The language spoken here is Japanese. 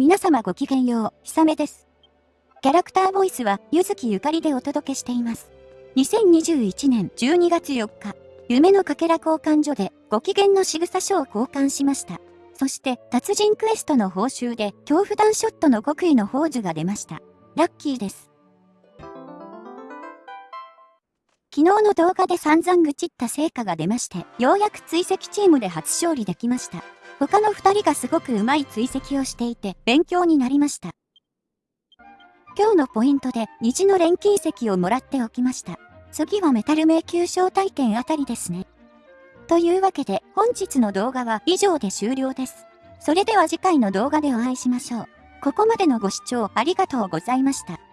皆様ごきげんよう、ひさめです。キャラクターボイスは、ゆずきゆかりでお届けしています。2021年12月4日、夢のかけら交換所で、ご機嫌の仕草書を交換しました。そして、達人クエストの報酬で、恐怖弾ショットの極意の宝珠が出ました。ラッキーです。昨日の動画で散々愚痴った成果が出まして、ようやく追跡チームで初勝利できました。他の二人がすごく上手い追跡をしていて、勉強になりました。今日のポイントで、虹の錬金石をもらっておきました。次はメタル迷宮招待券あたりですね。というわけで、本日の動画は以上で終了です。それでは次回の動画でお会いしましょう。ここまでのご視聴ありがとうございました。